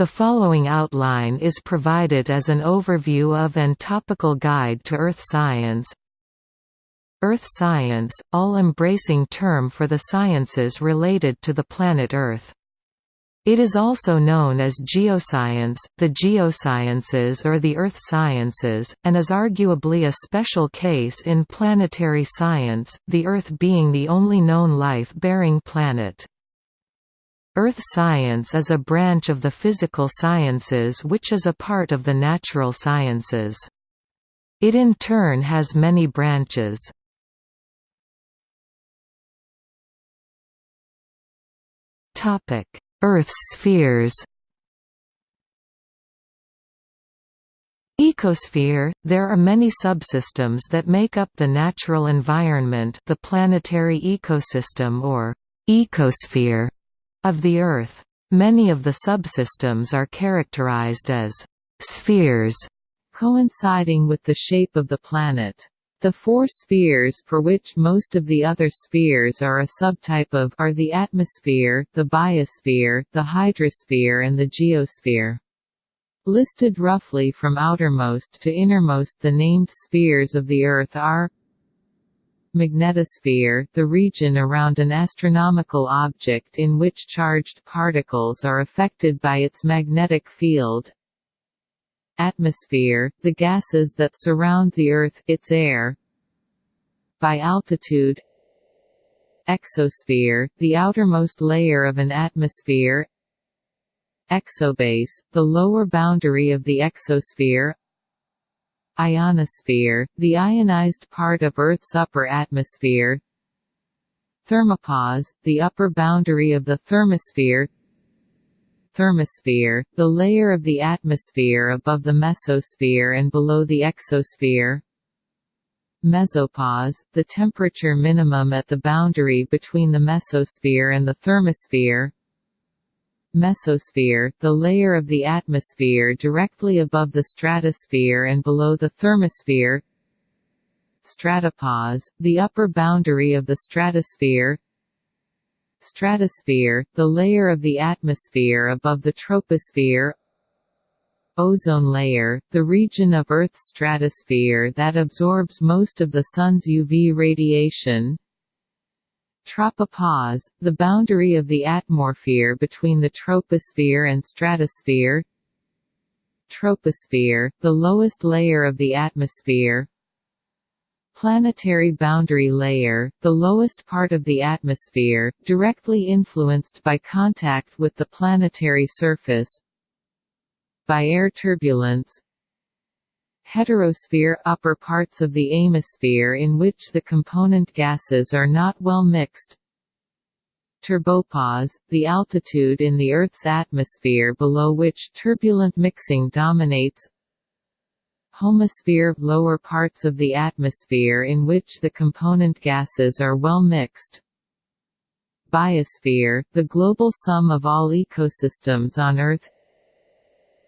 The following outline is provided as an overview of and topical guide to Earth science. Earth science, all-embracing term for the sciences related to the planet Earth. It is also known as geoscience, the geosciences or the earth sciences, and is arguably a special case in planetary science, the Earth being the only known life-bearing planet. Earth science is a branch of the physical sciences which is a part of the natural sciences. It in turn has many branches. Earth spheres Ecosphere – There are many subsystems that make up the natural environment the planetary ecosystem or «ecosphere» of the Earth. Many of the subsystems are characterized as spheres, coinciding with the shape of the planet. The four spheres for which most of the other spheres are a subtype of are the atmosphere, the biosphere, the hydrosphere and the geosphere. Listed roughly from outermost to innermost the named spheres of the Earth are Magnetosphere, the region around an astronomical object in which charged particles are affected by its magnetic field. Atmosphere, the gases that surround the Earth, its air. By altitude. Exosphere, the outermost layer of an atmosphere. Exobase, the lower boundary of the exosphere Ionosphere, the ionized part of Earth's upper atmosphere. Thermopause, the upper boundary of the thermosphere. Thermosphere, the layer of the atmosphere above the mesosphere and below the exosphere. Mesopause, the temperature minimum at the boundary between the mesosphere and the thermosphere Mesosphere, the layer of the atmosphere directly above the stratosphere and below the thermosphere. Stratopause, the upper boundary of the stratosphere. Stratosphere, the layer of the atmosphere above the troposphere. Ozone layer, the region of Earth's stratosphere that absorbs most of the Sun's UV radiation Tropopause, the boundary of the atmosphere between the troposphere and stratosphere. Troposphere, the lowest layer of the atmosphere. Planetary boundary layer, the lowest part of the atmosphere, directly influenced by contact with the planetary surface. By air turbulence heterosphere upper parts of the atmosphere in which the component gases are not well mixed. Turbopause, the altitude in the Earth's atmosphere below which turbulent mixing dominates. Homosphere – lower parts of the atmosphere in which the component gases are well mixed. Biosphere, the global sum of all ecosystems on Earth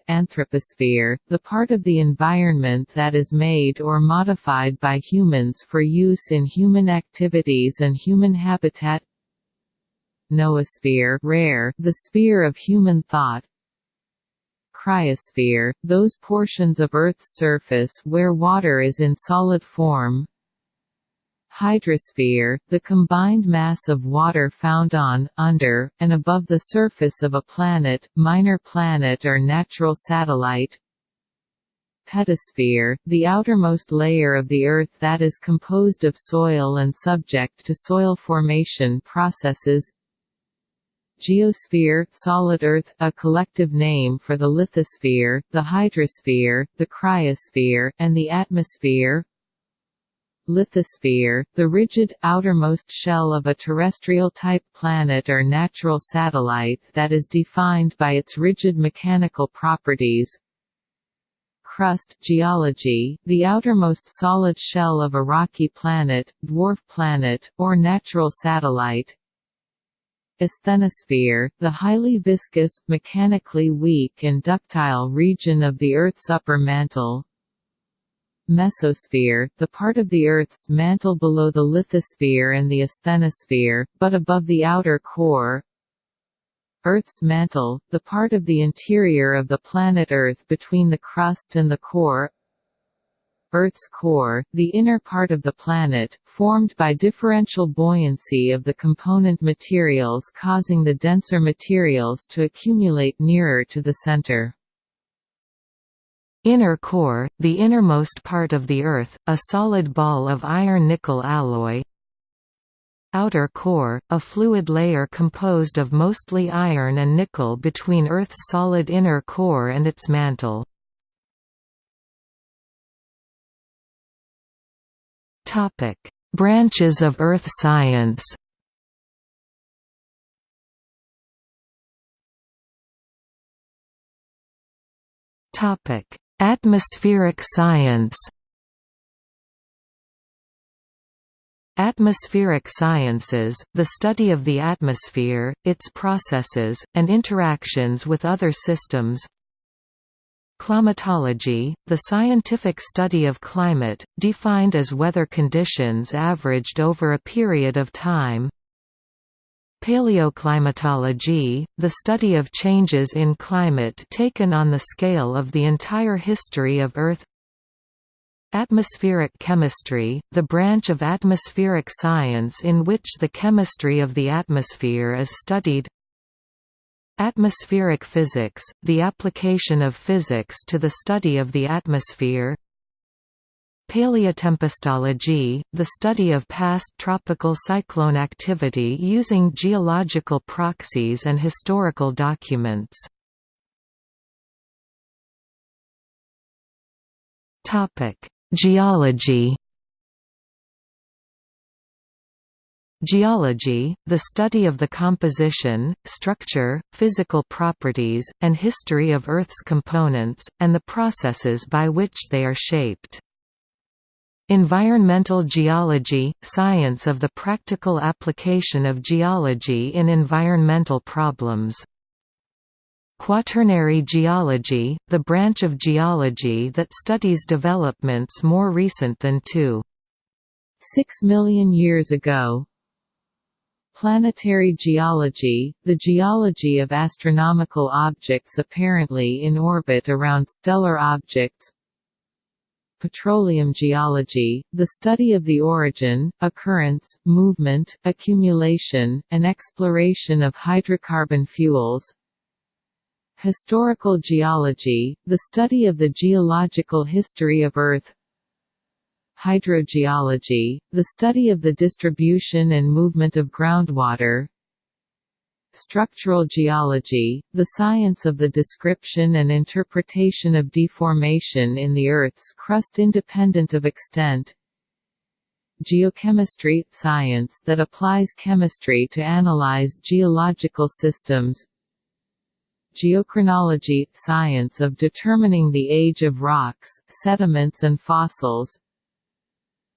Anthroposphere, the part of the environment that is made or modified by humans for use in human activities and human habitat. Noosphere rare, the sphere of human thought. Cryosphere, those portions of Earth's surface where water is in solid form Hydrosphere, the combined mass of water found on, under, and above the surface of a planet, minor planet or natural satellite Pedosphere, the outermost layer of the Earth that is composed of soil and subject to soil formation processes Geosphere, solid Earth, a collective name for the lithosphere, the hydrosphere, the cryosphere, and the atmosphere Lithosphere, the rigid, outermost shell of a terrestrial-type planet or natural satellite that is defined by its rigid mechanical properties. Crust geology, the outermost solid shell of a rocky planet, dwarf planet, or natural satellite. Asthenosphere, the highly viscous, mechanically weak and ductile region of the Earth's upper mantle Mesosphere, the part of the Earth's mantle below the lithosphere and the asthenosphere, but above the outer core Earth's mantle, the part of the interior of the planet Earth between the crust and the core Earth's core, the inner part of the planet, formed by differential buoyancy of the component materials causing the denser materials to accumulate nearer to the center. Inner core, the innermost part of the Earth, a solid ball of iron-nickel alloy. Outer core, a fluid layer composed of mostly iron and nickel between Earth's solid inner core and its mantle. Branches of Earth science Atmospheric science. Atmospheric sciences, the study of the atmosphere, its processes, and interactions with other systems. Climatology, the scientific study of climate, defined as weather conditions averaged over a period of time Paleoclimatology, the study of changes in climate taken on the scale of the entire history of Earth. Atmospheric chemistry, the branch of atmospheric science in which the chemistry of the atmosphere is studied. Atmospheric physics, the application of physics to the study of the atmosphere Paleotempestology, the study of past tropical cyclone activity using geological proxies and historical documents Geology Geology, the study of the composition, structure, physical properties, and history of Earth's components, and the processes by which they are shaped. Environmental geology – science of the practical application of geology in environmental problems. Quaternary geology, the branch of geology that studies developments more recent than 2. 6 million years ago. Planetary geology, the geology of astronomical objects apparently in orbit around stellar objects Petroleum geology, the study of the origin, occurrence, movement, accumulation, and exploration of hydrocarbon fuels. Historical geology, the study of the geological history of Earth. Hydrogeology, the study of the distribution and movement of groundwater Structural geology, the science of the description and interpretation of deformation in the Earth's crust independent of extent. Geochemistry – science that applies chemistry to analyze geological systems. Geochronology – science of determining the age of rocks, sediments and fossils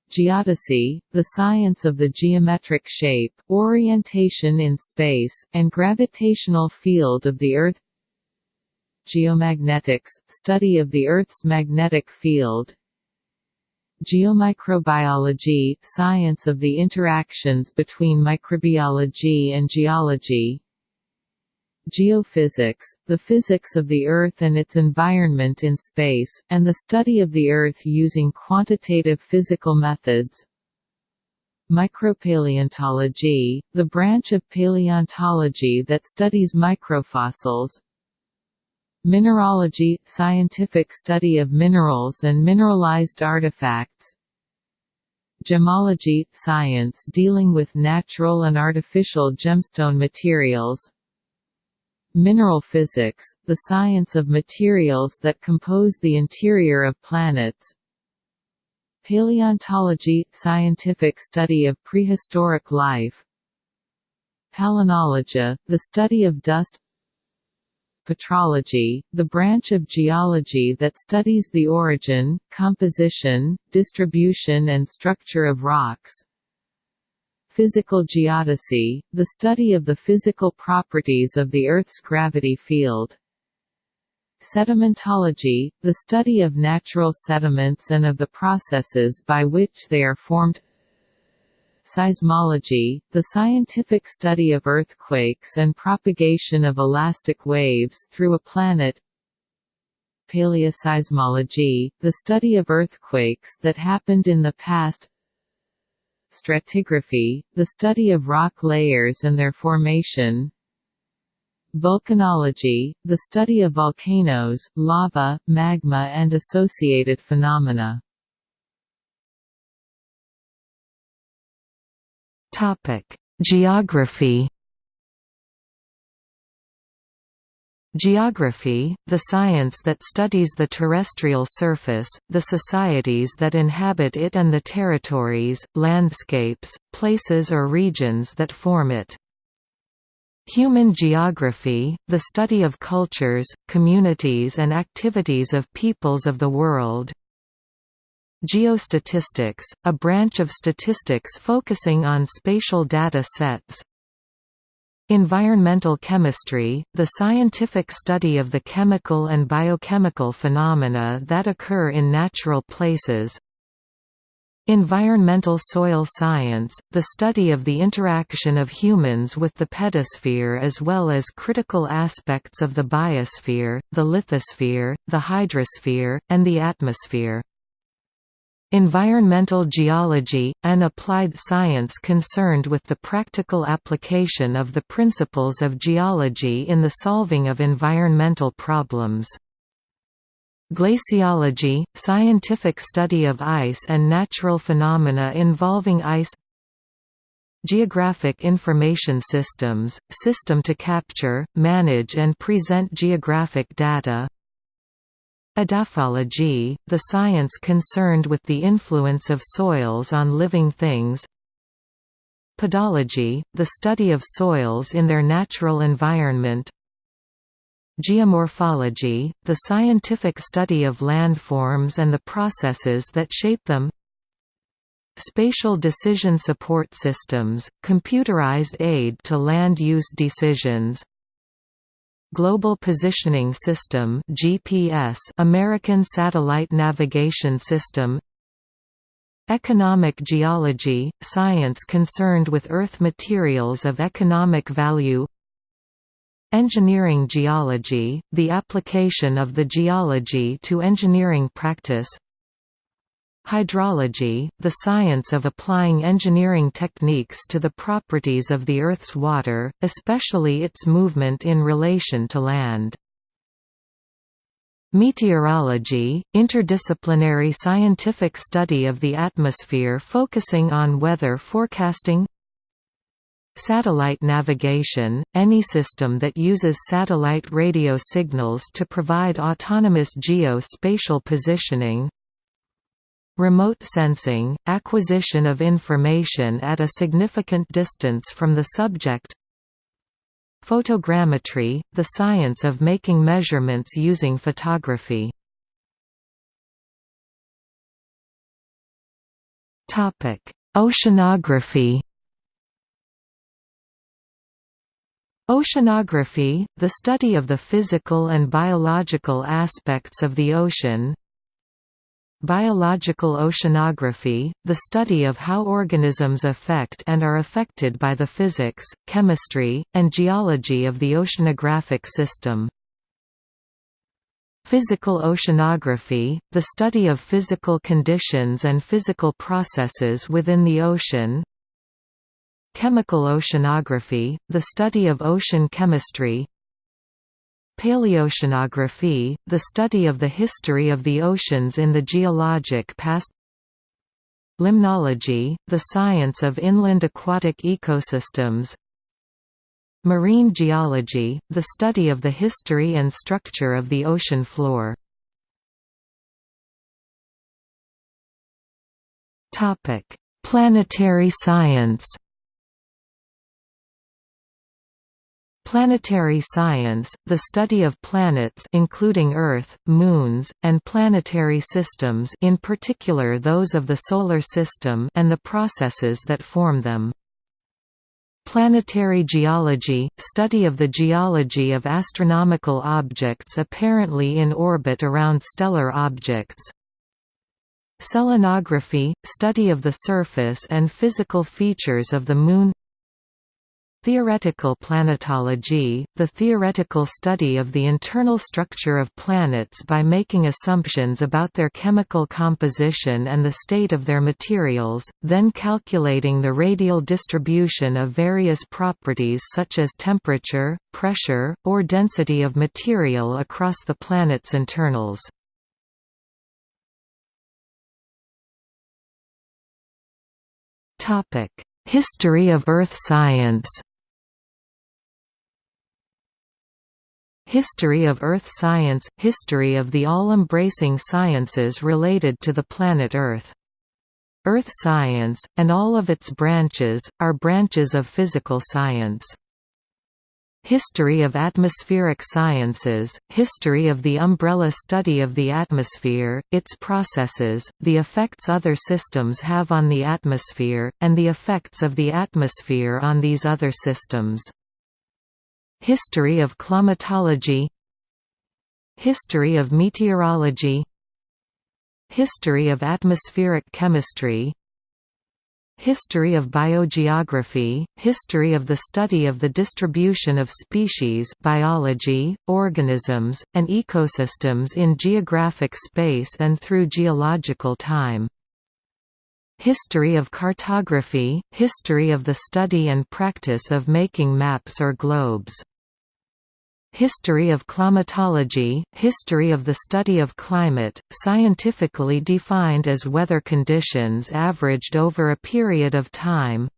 Geodesy, the science of the geometric shape, orientation in space, and gravitational field of the Earth. Geomagnetics, study of the Earth's magnetic field. Geomicrobiology, science of the interactions between microbiology and geology Geophysics, the physics of the Earth and its environment in space, and the study of the Earth using quantitative physical methods. Micropaleontology, the branch of paleontology that studies microfossils. Mineralogy – scientific study of minerals and mineralized artifacts. Gemology – science dealing with natural and artificial gemstone materials Mineral physics, the science of materials that compose the interior of planets. Paleontology – scientific study of prehistoric life. Palynology – the study of dust. Petrology, the branch of geology that studies the origin, composition, distribution and structure of rocks Physical geodesy, the study of the physical properties of the Earth's gravity field. Sedimentology, the study of natural sediments and of the processes by which they are formed. Seismology, the scientific study of earthquakes and propagation of elastic waves through a planet. Paleoseismology, the study of earthquakes that happened in the past Stratigraphy, the study of rock layers and their formation Volcanology, the study of volcanoes, lava, magma and associated phenomena. Geography Geography, the science that studies the terrestrial surface, the societies that inhabit it and the territories, landscapes, places or regions that form it. Human geography, the study of cultures, communities and activities of peoples of the world. Geostatistics, a branch of statistics focusing on spatial data sets. Environmental chemistry, the scientific study of the chemical and biochemical phenomena that occur in natural places, Environmental soil science, the study of the interaction of humans with the pedosphere as well as critical aspects of the biosphere, the lithosphere, the hydrosphere, and the atmosphere. Environmental geology, an applied science concerned with the practical application of the principles of geology in the solving of environmental problems. Glaciology, scientific study of ice and natural phenomena involving ice Geographic Information Systems, system to capture, manage and present geographic data Edaphology, the science concerned with the influence of soils on living things. Pedology, the study of soils in their natural environment. Geomorphology, the scientific study of landforms and the processes that shape them. Spatial decision support systems, computerized aid to land use decisions Global Positioning System GPS American Satellite Navigation System. Economic geology, science concerned with earth materials of economic value. Engineering geology, the application of the geology to engineering practice Hydrology, the science of applying engineering techniques to the properties of the Earth's water, especially its movement in relation to land. Meteorology, interdisciplinary scientific study of the atmosphere focusing on weather forecasting Satellite navigation – any system that uses satellite radio signals to provide autonomous geo-spatial positioning Remote sensing – acquisition of information at a significant distance from the subject. Photogrammetry – the science of making measurements using photography. Oceanography. Oceanography, the study of the physical and biological aspects of the ocean Biological oceanography, the study of how organisms affect and are affected by the physics, chemistry, and geology of the oceanographic system. Physical oceanography, the study of physical conditions and physical processes within the ocean Chemical oceanography, the study of ocean chemistry Paleoceanography, the study of the history of the oceans in the geologic past. Limnology, the science of inland aquatic ecosystems. Marine geology, the study of the history and structure of the ocean floor. Planetary science Planetary science, the study of planets including Earth, moons, and planetary systems in particular those of the Solar System and the processes that form them. Planetary geology – study of the geology of astronomical objects apparently in orbit around stellar objects. Selenography – study of the surface and physical features of the Moon Theoretical planetology, the theoretical study of the internal structure of planets by making assumptions about their chemical composition and the state of their materials, then calculating the radial distribution of various properties such as temperature, pressure, or density of material across the planet's internals. History of Earth science History of Earth science – History of the all-embracing sciences related to the planet Earth. Earth science, and all of its branches, are branches of physical science. History of atmospheric sciences, history of the umbrella study of the atmosphere, its processes, the effects other systems have on the atmosphere, and the effects of the atmosphere on these other systems. History of climatology. History of meteorology. History of atmospheric chemistry. History of biogeography, history of the study of the distribution of species biology, organisms, and ecosystems in geographic space and through geological time. History of cartography, history of the study and practice of making maps or globes. History of climatology, history of the study of climate, scientifically defined as weather conditions averaged over a period of time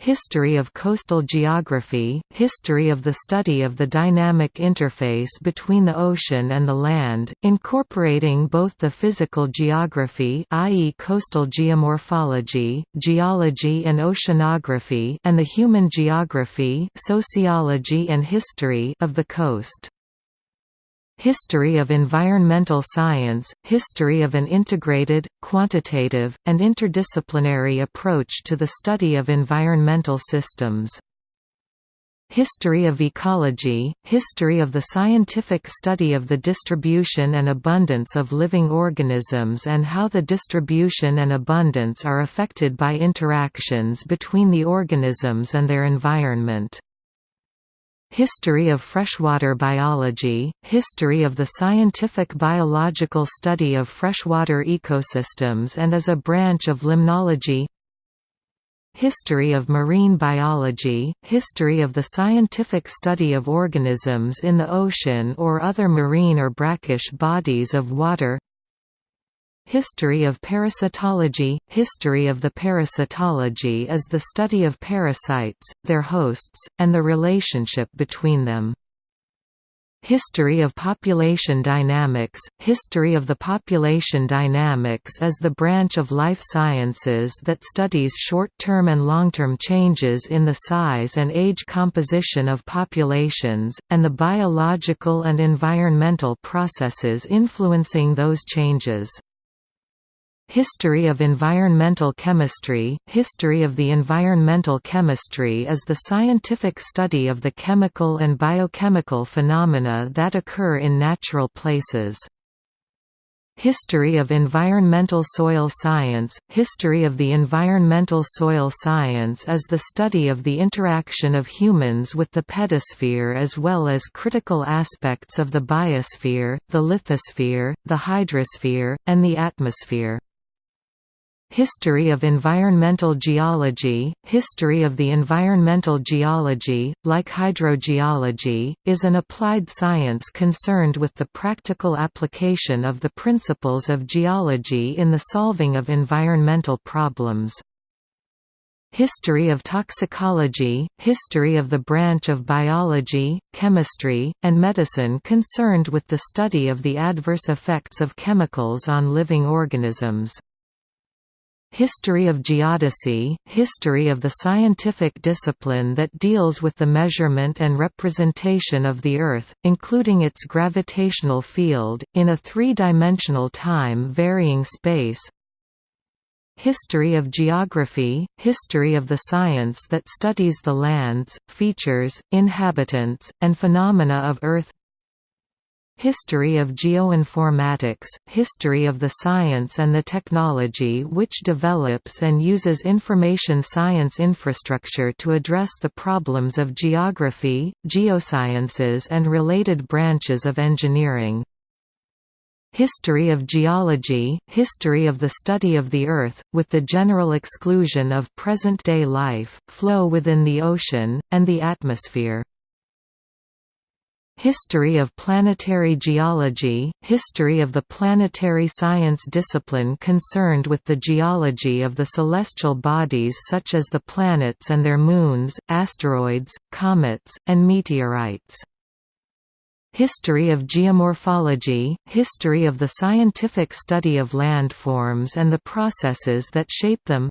History of coastal geography, history of the study of the dynamic interface between the ocean and the land, incorporating both the physical geography i.e. coastal geomorphology, geology and oceanography and the human geography sociology and history of the coast. History of environmental science, history of an integrated, quantitative, and interdisciplinary approach to the study of environmental systems. History of ecology, history of the scientific study of the distribution and abundance of living organisms and how the distribution and abundance are affected by interactions between the organisms and their environment. History of freshwater biology, history of the scientific biological study of freshwater ecosystems and as a branch of limnology. History of marine biology, history of the scientific study of organisms in the ocean or other marine or brackish bodies of water History of parasitology – History of the parasitology is the study of parasites, their hosts, and the relationship between them. History of population dynamics – History of the population dynamics is the branch of life sciences that studies short-term and long-term changes in the size and age composition of populations, and the biological and environmental processes influencing those changes. History of environmental chemistry History of the environmental chemistry is the scientific study of the chemical and biochemical phenomena that occur in natural places. History of environmental soil science History of the environmental soil science is the study of the interaction of humans with the pedosphere as well as critical aspects of the biosphere, the lithosphere, the hydrosphere, and the atmosphere. History of environmental geology History of the environmental geology, like hydrogeology, is an applied science concerned with the practical application of the principles of geology in the solving of environmental problems. History of toxicology History of the branch of biology, chemistry, and medicine concerned with the study of the adverse effects of chemicals on living organisms. History of geodesy – History of the scientific discipline that deals with the measurement and representation of the Earth, including its gravitational field, in a three-dimensional time-varying space. History of geography – History of the science that studies the lands, features, inhabitants, and phenomena of Earth history of geoinformatics, history of the science and the technology which develops and uses information science infrastructure to address the problems of geography, geosciences and related branches of engineering. History of geology, history of the study of the Earth, with the general exclusion of present-day life, flow within the ocean, and the atmosphere. History of planetary geology, history of the planetary science discipline concerned with the geology of the celestial bodies such as the planets and their moons, asteroids, comets, and meteorites. History of geomorphology, history of the scientific study of landforms and the processes that shape them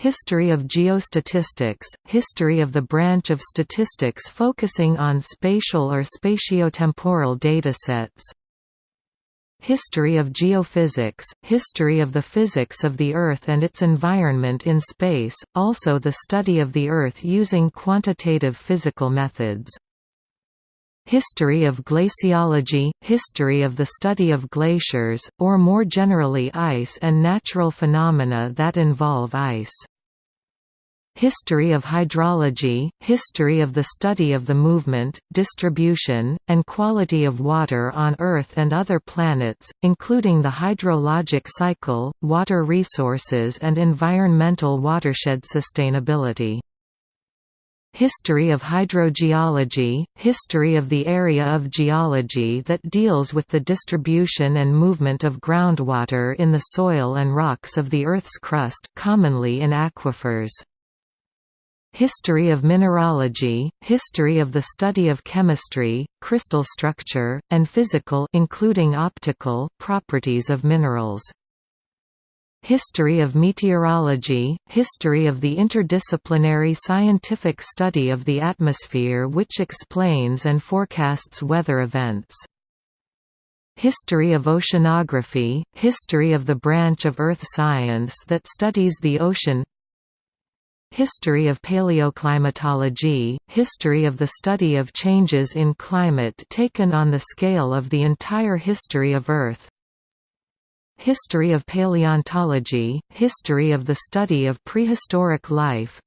History of geostatistics, history of the branch of statistics focusing on spatial or spatiotemporal datasets. History of geophysics, history of the physics of the Earth and its environment in space, also the study of the Earth using quantitative physical methods History of glaciology – history of the study of glaciers, or more generally ice and natural phenomena that involve ice. History of hydrology – history of the study of the movement, distribution, and quality of water on Earth and other planets, including the hydrologic cycle, water resources and environmental watershed sustainability. History of hydrogeology, history of the area of geology that deals with the distribution and movement of groundwater in the soil and rocks of the Earth's crust commonly in aquifers. History of mineralogy, history of the study of chemistry, crystal structure, and physical including optical properties of minerals. History of meteorology, history of the interdisciplinary scientific study of the atmosphere which explains and forecasts weather events. History of oceanography, history of the branch of earth science that studies the ocean History of paleoclimatology, history of the study of changes in climate taken on the scale of the entire history of Earth History of paleontology, history of the study of prehistoric life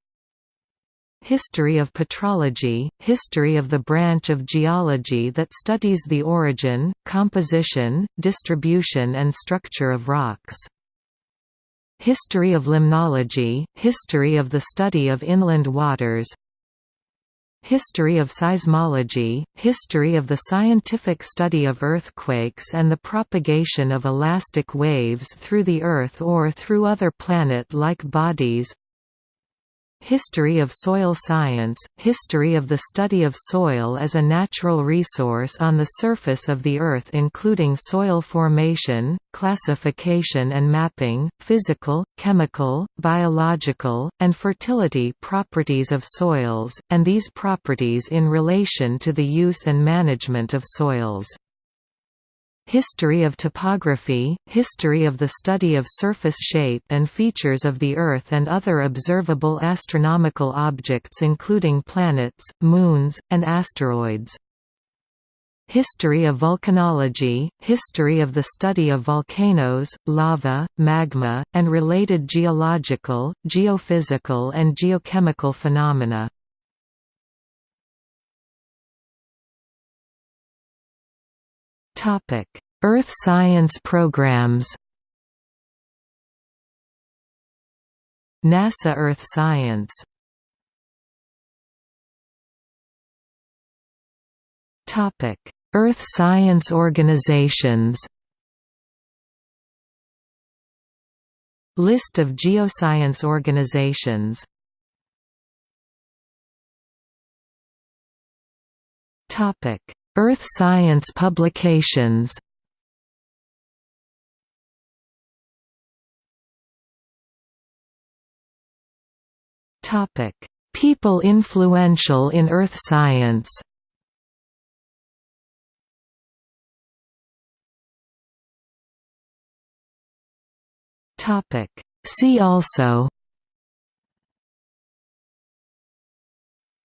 History of petrology, history of the branch of geology that studies the origin, composition, distribution and structure of rocks. History of limnology, history of the study of inland waters History of seismology, history of the scientific study of earthquakes and the propagation of elastic waves through the Earth or through other planet-like bodies History of soil science, history of the study of soil as a natural resource on the surface of the Earth including soil formation, classification and mapping, physical, chemical, biological, and fertility properties of soils, and these properties in relation to the use and management of soils. History of topography, history of the study of surface shape and features of the Earth and other observable astronomical objects including planets, moons, and asteroids. History of volcanology, history of the study of volcanoes, lava, magma, and related geological, geophysical and geochemical phenomena. Earth science programs NASA Earth Science Topic. Earth science organizations List of geoscience organizations Topic Earth science publications. People influential in earth science. See also.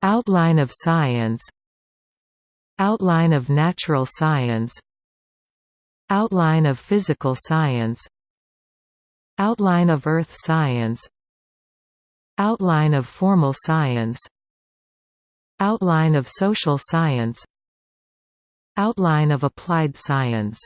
Outline of science Outline of natural science. Outline of physical science. Outline of earth science. Outline of formal science. Outline of social science. Outline of applied science